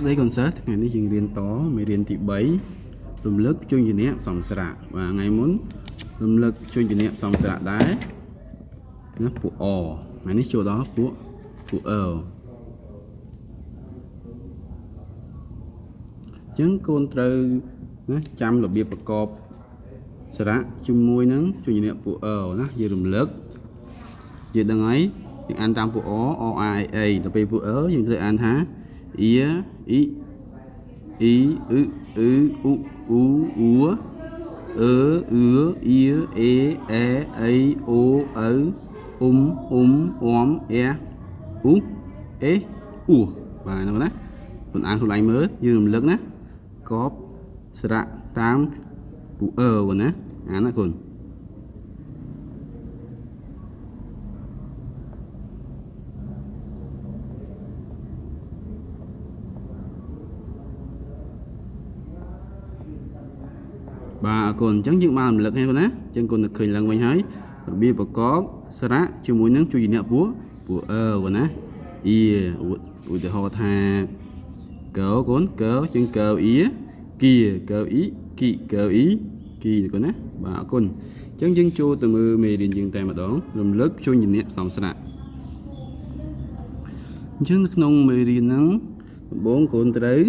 ស្តីកូនសិស្សថ្ងៃនេះយើងរៀនតមេរៀនទី3រំលឹកជញ្ជនៈសំស្រៈបាទថ្ងៃមុនរំលឹកជញ្ជនៈសំស្រៈដែរណាពួកអថ្ងៃនេះចូលដល់ពួកពួកអអញ្ចឹងកូនត្រូវណាចាំរបៀបប្រកបសារៈជាមួយនឹងជញ្ជនៈពួកអណាយើងរំលឹកយើងដឹងហើយយើងអានតាមពួកអអអាអេដល់ពេលពួកអយើងត្រូវអានថា ia i i ư ư u u u ơ ư ia e e ei o ấu um um om e u e u បាទហ្នឹងណាខ្លួនអានខ្លួនឯងមើលយើងរំលឹកណាកបស្រៈតាមពូអឺណាអានណាគុណ បាទអរគុណអញ្ចឹងយើងបានរំលឹកហើយបងណាអញ្ចឹងគុណនឹកឃើញឡើងវិញហើយរបៀបប្រកបសារៈជាមួយនឹងជួយអ្នកពួកពួកអឺបងណាអ៊ីឧទាហរណ៍ថាកោគុណកោជាងកោអ៊ីគីកោអ៊ីគីកោអ៊ីគីគុណណាបាទអរគុណអញ្ចឹងយើងចូលទៅមើលមេរៀនយើងតែម្ដងរំលឹកជួយអ្នកផ្សំសារៈអញ្ចឹងនៅក្នុងមេរៀនហ្នឹងដំបូងកូនត្រូវ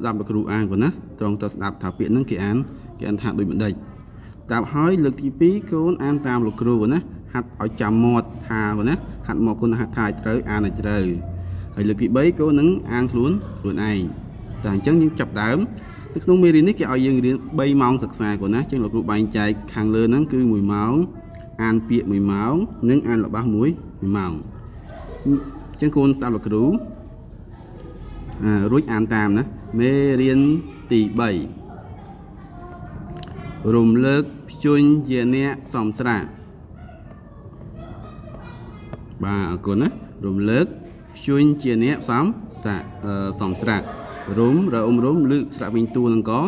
ស្ដាប់លោកគ្រូអានប៉ុណ្ណាត្រង់ទៅស្ដាប់ថាពាក្យហ្នឹងគេអានគេអានថាដូចម្ដេចតាមហើយលើកទី2កូនអានតាមលោកគ្រូប៉ុណ្ណាហាត់ឲ្យចាំមាត់ថាប៉ុណ្ណាហាត់មកគុណហាត់ថាឲ្យត្រូវអានឲ្យត្រូវហើយលើកទី3កូននឹងអានខ្លួនខ្លួនឯងតែអញ្ចឹងយើងចាប់ដើមនៅក្នុងមេរៀននេះគេឲ្យយើងរៀន3ម៉ោងសិក្សាគូណាជាងលោកគ្រូបែងចែកខាងលើហ្នឹងគឺ1ម៉ោងអានពាក្យ1ម៉ោងនិងអានល្បះ1 1ម៉ោងអញ្ចឹងគូនស្ដាប់លោកគ្រូអឺរួចអានតាមណា មេរៀនទី3រំលើកភញ្ញុញជាអ្នកសំស្រាបាទអរគុណណារំលើកភញ្ញុញជាអ្នកសំសាសំស្រារំរអ៊ុំរំលើកស្រាក់វិញទួលនឹងក៏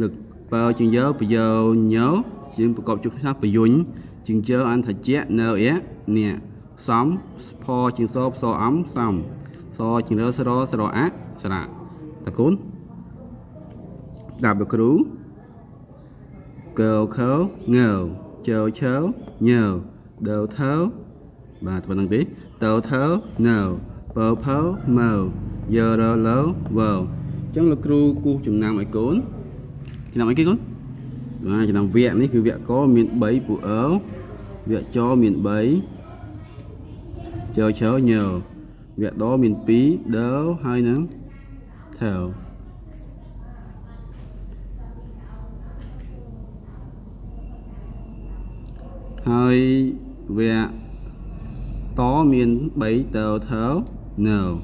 លើកបើជាងយោបយោញោយើងប្រកបជុះថាបយុញជាងជើអន្តជៈនៅអៈនេះសំផជាងសោផ្សអំសំសជាងរស្រស្រអៈស្រា តាកូនស្ដាប់លោកគ្រូកោខោងើជើឆើញើដើថើបាទប៉ុណ្្នឹងទេតើថើណើបើផើមើយោរលោវើអញ្ចឹងលោកគ្រូគូសចំណាំឲ្យកូនចំណាំអីគេកូនបាទចំណាំវគ្គនេះគឺវគ្គកមាន3ពូអើវគ្គចមាន3ជើឆើញើវគ្គដមាន2ដើហើយនឹង tell. Hai vẹt tó miền bảy tờ thớ no.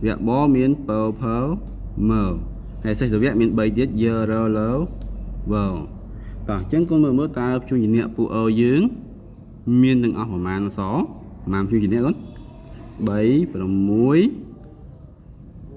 Vẹt bó miền bờ phớ mờ. Hay sẽ vẹt miền bảy tiết giờ rơ lớ vờ. Còn chẳng con mơ mơ ta chung nhìn nẹ phụ ơ dưỡng miền đừng ọc mà nó xó mà chung nhìn nẹ lắm 3 6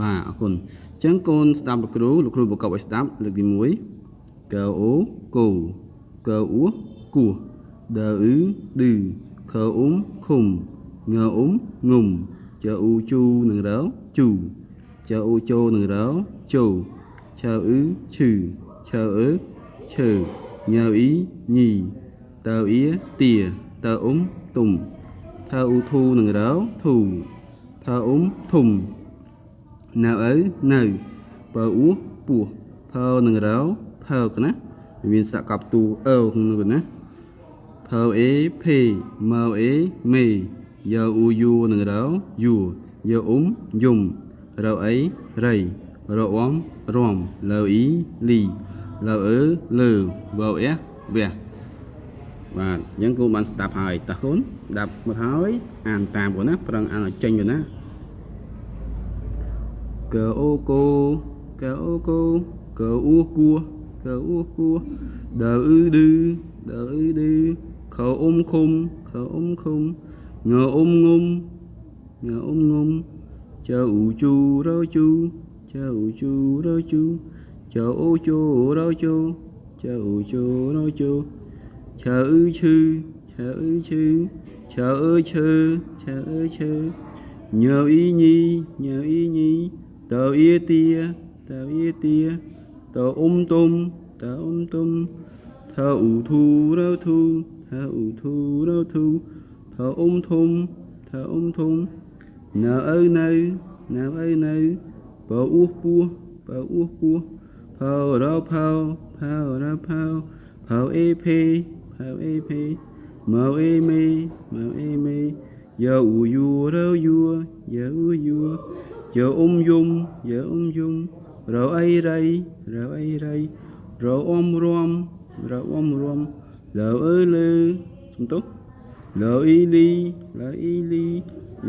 បាទអរគុណអញ្ចឹងកូនស្ដាប់លោកគ្រូលោកគ្រូប្រកបឲ្យស្ដាប់លើកទី1កអូគោកអ៊ូគោះដឺអ៊ឺឌឺខអ៊ុំឃុំងអ៊ុំងុំចអ៊ូជូនឹងរោជូចអ៊ូជោនឹងរោជោឆើអ៊ឺឈឺឆើអ៊ឺឈើញ៉ៅអ៊ីញីតើអ៊ីទាតើអ៊ុំទុំថើអ៊ូធូនឹងរោធូថើអ៊ុំធុំ ណៅអ៊ៅនៅបើអ៊ូពោះផើនឹងរោផើកណាវាមានសកັບទូអើក្នុងនោះណាផើអេភេម៉ៅអេមេយកអ៊ូយូនឹងរោយូយកអ៊ុំយំរោអីរៃរោអមរំលើអ៊ីលីលើអឺលើបើអេវះបាទអញ្ចឹងគូបានស្ដាប់ហើយតោះកូនស្ដាប់មកហើយអានតាមកូនណាប្រឹងអានឲ្យចេញទៅណា កអូកូកអូកូកអូគួកកអ៊ូគួដៅអ៊ឺឌឺដៅអ៊ឺឌឺខអ៊ុំឃុំខអ៊ុំឃុំងអ៊ុំងុំងអ៊ុំងុំចៅអ៊ូជូរោជូចៅអ៊ូជូរោជូចៅអូជូរោជូចៅអ៊ូជូរោជូឆៅអ៊ឺឈឺឆៅអ៊ឺឈឺឆៅអើឈើឆៅអើឈើញើអ៊ីញីញើអ៊ី ញីតើអ៊ីទាតើអ៊ីទាតើអ៊ុំទុំតើអ៊ុំទុំថើអ៊ូធូរោធូថើអ៊ូធូរោធូថើអ៊ុំធំថើអ៊ុំធំនៅឪនៅនៅឪនៅបើអ៊ូពោះបើអ៊ូពោះផៅរោផៅផៅរោផៅផៅអេភេផៅអេភេមើអេមេមើអេមេយើអ៊ូយូរោយូយើអ៊ូ យូយើអ៊ុំយំយើអ៊ុំយំរោអីរៃរោអីរៃរោអ៊ំរំរោអ៊ំរំលើអើលើសំទោលើអ៊ីលីលើអ៊ីលី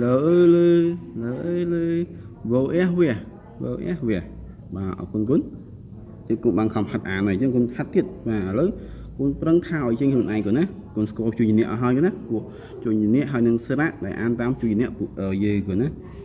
លើអើលើលើអើលើវោអះវះវោអះវះបាទអរគុណគុណជិះគុំបានខំហាត់អានហើយអញ្ចឹងគុំហាត់ទៀតបាទឥឡូវគុំប្រឹងថាឲ្យជាងខ្លួនឯងគុណណាគុំ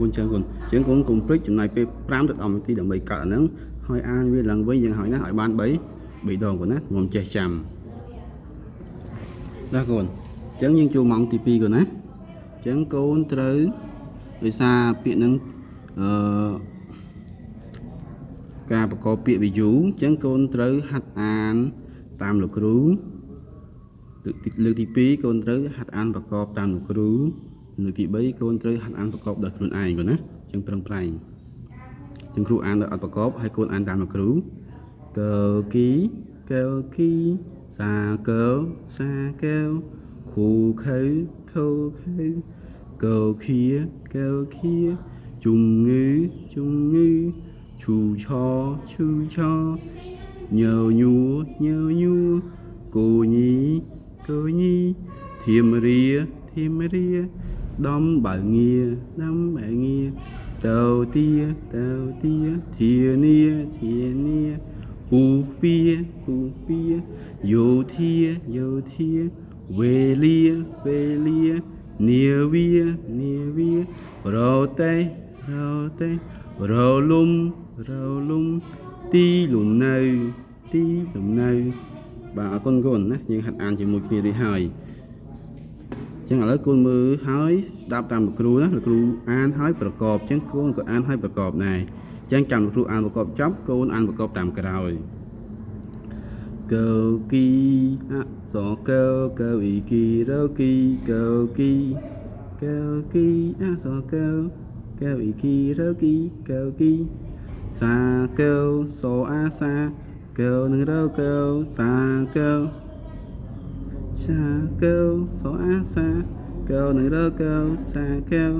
បាទអរគុណច្រើនគុណអញ្ចឹងគុណកុំភ្លេចចំណាយពេល5ទៅ10នាទីដើម្បីកាត់អាហ្នឹងហើយអានវាឡើងវិញយ៉ាងហើយណាឲ្យបាន3 3ដងគុណណាខ្ញុំចេះចាំណាគុណអញ្ចឹងយើងចូលម៉ោងទី2គុណណាអញ្ចឹងកូនត្រូវដោយសារពាក្យហ្នឹងអឺការប្រកបពាក្យវិយូអញ្ចឹងកូនត្រូវហាត់អានតាមលោកគ្រូលើកទីលើកទី2កូនត្រូវហាត់អានប្រកបតាមលោកគ្រូ លើកទី3កូនត្រូវហាត់អានប្រកបដោយខ្លួនឯងគាត់ណាចឹងប្រឹងប្រែងចឹងគ្រូអានដោយអត់ប្រកបហើយកូនអានតាមលោកគ្រូកើគីកើគីសាកើសាកែវខូខៅខូខៅកើខៀកើខៀជំងឺជំងឺឈូឆឈូឆញើញួរញើញួរគូញីគូញីធៀមរាធៀមរា ដំបើងាដំបើងាទៅទាទៅទាធានាធានាពូពីពូពីយោធាយោធាវេលាវេលានាវានាវារោតេរោតេរោលំរោលំទីលំនៅទីលំនៅបាទអរគុណគុណណាយើងហាត់អានជាមួយគ្នានេះហើយ ចឹងឥឡូវកូនមើលហើយស្ដាប់តាមលោកគ្រូណាលោកគ្រូអានហើយប្រកបចឹងកូនក៏អានហើយប្រកបដែរចឹងចាំលោកគ្រូអានប្រកបចប់កូនអានប្រកបតាមក្រោយកើគីអសកើកើអ៊ីគីរោគីកើគីកើគីអសកើកើអ៊ីគីរោគីកើគីសាកើសអាសាកើនឹងរោកើសាកើ សាកែវសអាសាកែវនឹងរកែវសាកែវ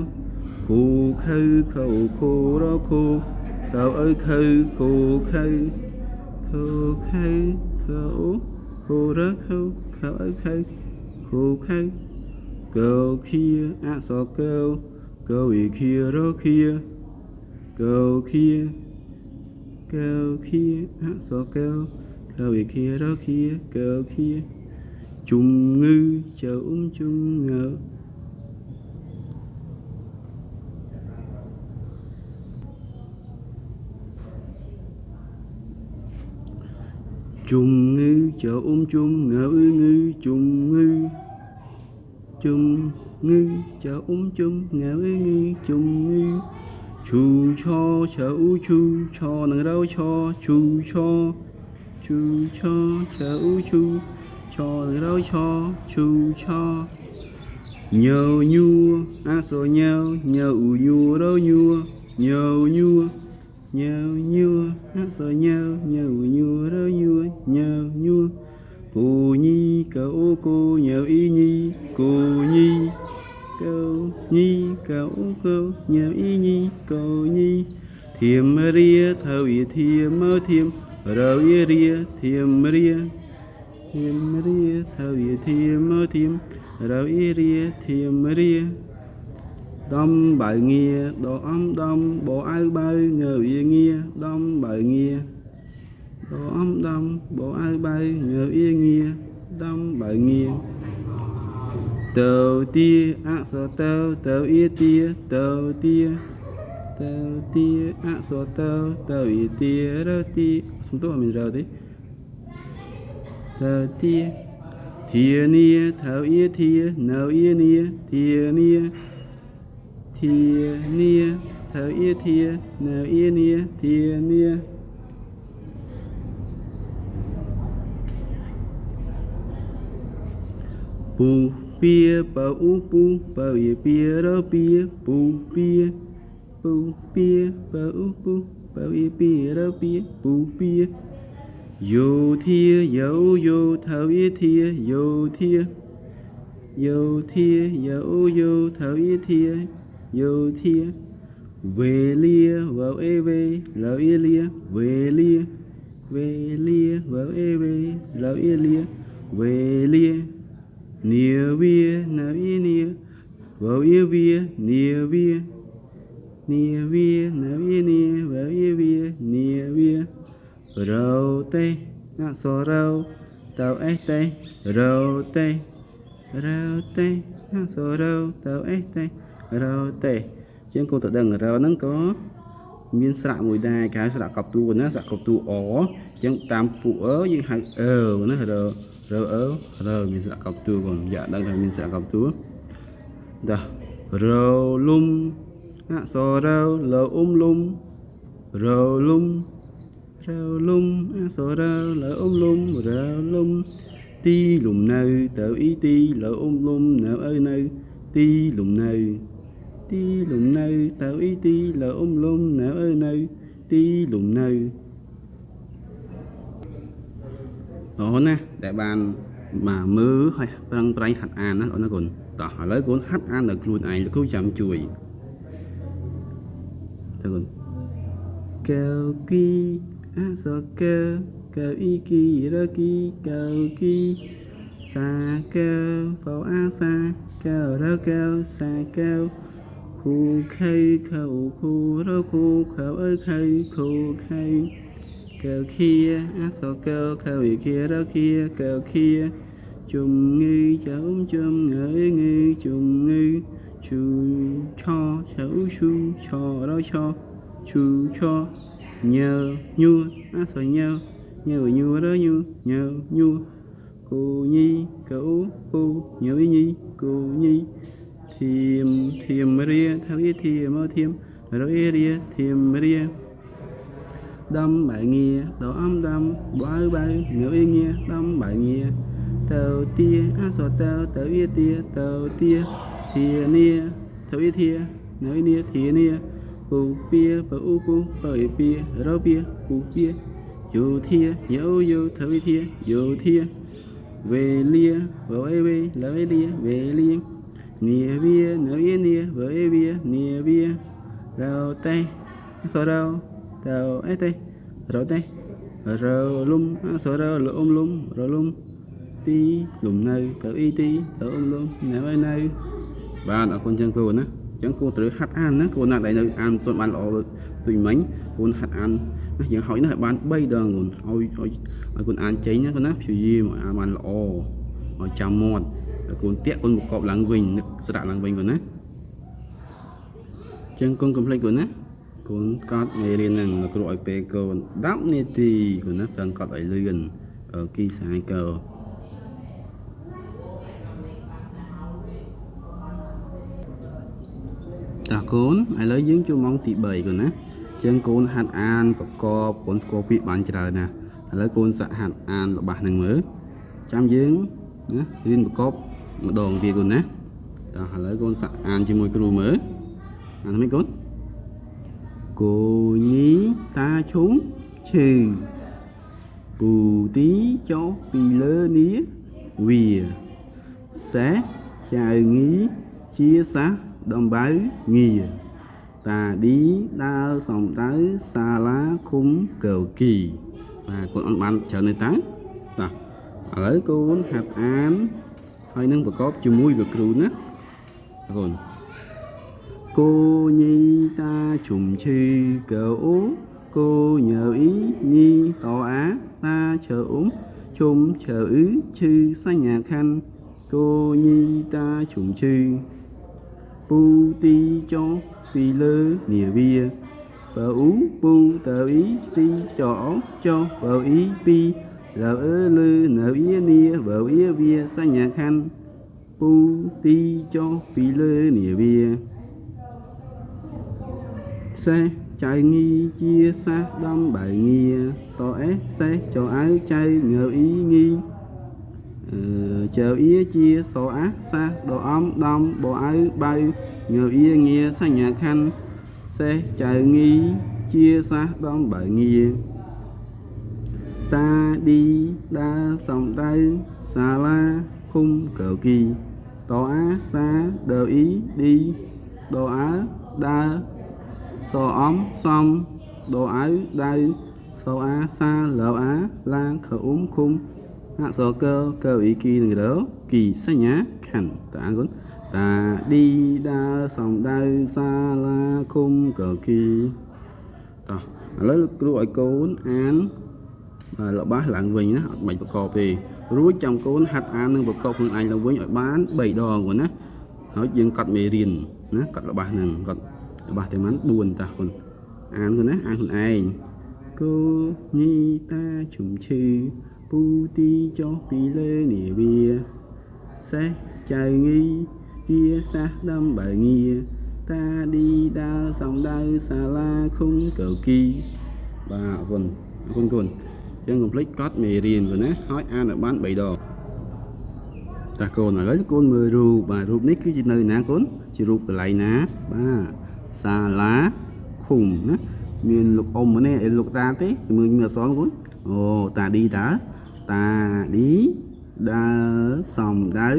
គូខៅខៅគូរគូកៅអើខៅគូខៅគូខៅកៅគូរខៅខៅអើខៅគូខៅកៅខៀអសកែវកៅអ៊ីខៀរខៀកៅខៀកៅខៀអសកែវកៅអ៊ីខៀរខៀកៅខៀ ជំងឺចើអ៊ុំជំងឺជំងឺចើអ៊ុំជំងឺងឺជំងឺជំងឺចើអ៊ុំជំងឺងឺជំងឺឈូឆឆើអ៊ូឈូឆនឹងរោឆឈូឆឈូឆឆើអ៊ូឈូ cho rau cho chu cho nhờ nhua a so nhau nhờ u nhua rau nhua nhờ nhua nhờ nhua a so nhau nhờ u nhua rau nhua nhờ គូញើអ៊ីញីគូញីកោញីកោកោញើអ៊ីញីកោញីធៀមរាថៅអ៊ីធៀមមើធៀមរៅអ៊ីរា ធៀមរាធៀមរាថៅអ៊ីធៀមមើធៀមរៅអ៊ីរាធៀមរាដំបើងាដអំដំបអៅបើងើវាងាដំបើងាដអំដំបអៅបើងើវាងាដំបើងាទៅទាអក្សរទៅទៅអ៊ីទាទៅទាទៅទាអក្សរ ទៅទៅអ៊ីទារទាសំទោសអត់មានរទេទៅទាធានាទៅអ៊ីធានៅអ៊ីនាធានាធានាទៅអ៊ីធានៅអ៊ីនាធានា pu pia pa u pu pa ye pia ro pia pu pia pu pia pa u pu pa ye pia ro pia pu pia Vô thia, dẫu vô thới thia vô thia. Vô thia, dẫu vô thới thia vô thia. Về lia vào e về lợi lia. Về lia Về lia vào ê về lợi lia. Về lia Nia via nãy nia Vào yêu via nia via. Nia via nãy nia Vào yêu via nia via. Rau tê ngã so rau tàu ế tê rau tê rau tê ngã so rau tàu ế tê rau tê ជាងគួរតែដឹងរហ្នឹងក៏មានស្រៈមួយដែរគេហៅស្រៈកប់ទូណាស្រៈកប់ទូអអញ្ចឹងតាមពួកអយើងហៅអឺណាររើអើរើមានស្រៈកប់ទួកូនយ៉ាដឹងថាមានស្រៈកប់ទួដារើលុំអក្សររើលើអ៊ុំលុំរើលុំរើលុំអក្សររើលើអ៊ុំលុំរើលុំទីលំនៅទៅអ៊ីទីលើអ៊ុំលុំនៅអើនៅទីលំនៅទីលំនៅទៅអ៊ីទីលើអ៊ុំលុំនៅអើនៅទីលំនៅអូណាដែលបានមកមើលហើយប្រឹងប្រែងហាត់អានណាអូនណាកូនតោះឥឡូវកូនហាត់អានដល់ខ្លួនឯងលោកគ្រូចាំជួយទៅកូនកៅគី អសកៅកៅអ៊ីគីរគីកៅគីសាកៅសោអាសាកៅរកៅសាកៅគូខៃខៅគូរគូខៅអើខៃគូខៃ kêu kia ác so kêu kêu ý kia đâu kia kêu kia chung ngư cháu chum ngơi ngư chung ngư chu cho cháu chu cho đâu cho chu cho nhờ nhu, á so nhờ nhờ nhu đó, nhu nhờ nhu. Cô nhi cậu cô nhớ nhi cô nhi. Thiềm thiềm ria thao ý thiềm ơ, thiềm. Rồi ria thiềm ria. Đâm bài nghe độ âm đâm, bói bay nhớ yên nghe đâm bài nghe tàu tia, á, sò tàu tàu ý tia, tàu tia thiềm nia, tàu ia nhớ nói nia thiềm nia. Bù pia bù u bù bờ pia rau pia bù pia dù thia dấu dù tàu ia thia dù thia về lia vợ ê về lỡ ê lia về lia nia bia nói yên nia vợ ê bia nia bia rau tay sò rau tàu ấy tê rồi tê rồi lum số rồi lỡ ôm lum rồi lum tí lùm nơi tàu y tí tàu ôm lum nè ơi nơi bạn ở con chân cô nữa chẳng cô tự hát ăn nữa cô nào đại nơi ăn xong ăn lọ tùy mấy cô hát ăn nó chẳng hỏi nó bán bay đờn còn ôi ôi con ăn cháy nhá con á kiểu gì mà ăn ăn lọ ở chăm mọt con tiết con một cọp lăng vinh sẽ đặt lăng vinh còn á chân con complete của nó កូនកត់មេរៀនហ្នឹងលោកគ្រូឲ្យពេលកូន10នាទីកូនណាតើកត់ឲ្យលឿនគីសាយកោ តាកូនឥឡូវយើងចូលម៉ោងទី3កូនណាចឹងកូនហាត់អានប្រកបកូនស្គាល់ពាក្យបានច្រើនណាឥឡូវកូនសាក់ហាត់អានរបស់ហ្នឹងមើលចាំយើងណារៀនប្រកបម្ដងទៀតកូនណាតោះឥឡូវកូនសាក់អានជាមួយគ្រូមើលអានមិនកូន cô nhí ta chúng chừ bù tí cho bì lơ nía វាសេះចៅងីជាសាស ដំបៅងាតាឌីដើរសំដៅសាលាឃុំកៅគីបាទកូនអត់បានច្រើនទេតើតោះឥឡូវកូនហាត់អានហើយនឹងប្រកបជាមួយលោកគ្រូណាកូន cô nhi ta trùng chư cờ ú cô nhờ ý nhi tỏ á ta chờ ốm chung chờ ứ chư sa nhà khanh cô nhi ta trùng chư pu ti cho pi lơ nìa bia bờ ú pu tờ ý ti cho cho bờ ý pi lờ ơ lư nở ý nia bờ ý bia sa nhà khăn pu ti cho pi lơ nìa bia xe chạy nghi chia xa đâm bài nghi so é xe cho áo chay ngờ ý nghi Ờ, chờ ý chia số ác xa, đồ ấm, đông bộ áo bay nhờ ý nghe xa nhà khăn xe chờ nghi chia xa đông bởi nghi ta đi đa sông tay xa la khung cờ kỳ. Tổ á ta đồ ý đi, đồ á đa. Sò ấm xong, đồ áo đây sò á xa lờ á, la khờ uống khung. អក្សរកកអ៊ីគីនឹងរគីសញ្ញាខណ្ឌតាអរគុណតាឌីដាសំដៅសាឡាឃុំកគីតោះឥឡូវគ្រូឲ្យកូនអានបាទរបស់ឡើងវិញណាអត់បាច់ប្រកបទេរួចចាំកូនហាត់អាននឹងប្រកបខ្លួនឯងឡើងវិញឲ្យបាន3ដងគាត់ណាហើយយើងកត់មេរៀនណាកត់របស់ហ្នឹងកត់របស់តែមិន4តាគុណអានគុណណាអានខ្លួនឯងគូញីតាជុំឈឺ ពូទីចុះពីលើនាវាសេះចៅងីជាសាសដំបើងាតាឌីដាសំដៅសាលាឃុំកៅគីបាទអរគុណអរគុណគុណចឹងកុំភ្លេចកត់មេរៀនគុណណាហើយអានឲ្យបាន3ដងតាកូនឥឡូវកូនមើលរូបបាទរូបនេះគឺជានៅណាកូនជារូបកន្លែងណាបាទសាលាឃុំណាមានលោកអ៊ំម្នាក់ឯលោកតាទេជាមួយមានអសរគុណអូតាឌីតា តាឌីដើរសំដៅ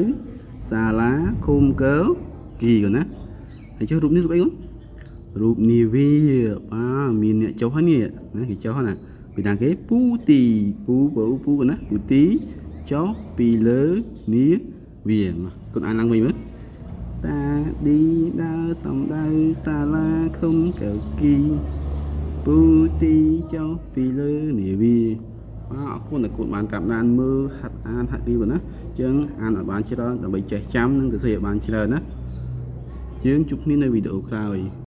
សាលាឃុំកើគីគុណណាហើយចុះរូបនេះរូបអីគុណរូបនាវាបាទមានអ្នកចុះហ្នឹងណាគេចុះណាពីណាគេពូទីពូពូពូណាពូទីចុះពីលើនាវាគុណអានឡើងវិញមើលតាឌីដើរសំដៅសាលាឃុំកៅគីពូទីចុះពីលើនាវា បាទអរគុណដែលគុណបានតាមដានមើលហាត់អានហាត់រៀនណាចឹងអានឲ្យបានច្រើនដើម្បីចេះចាំនិងទៅសរសេរឲ្យបានច្រើនណាយើងជួបគ្នានៅវីដេអូក្រោយ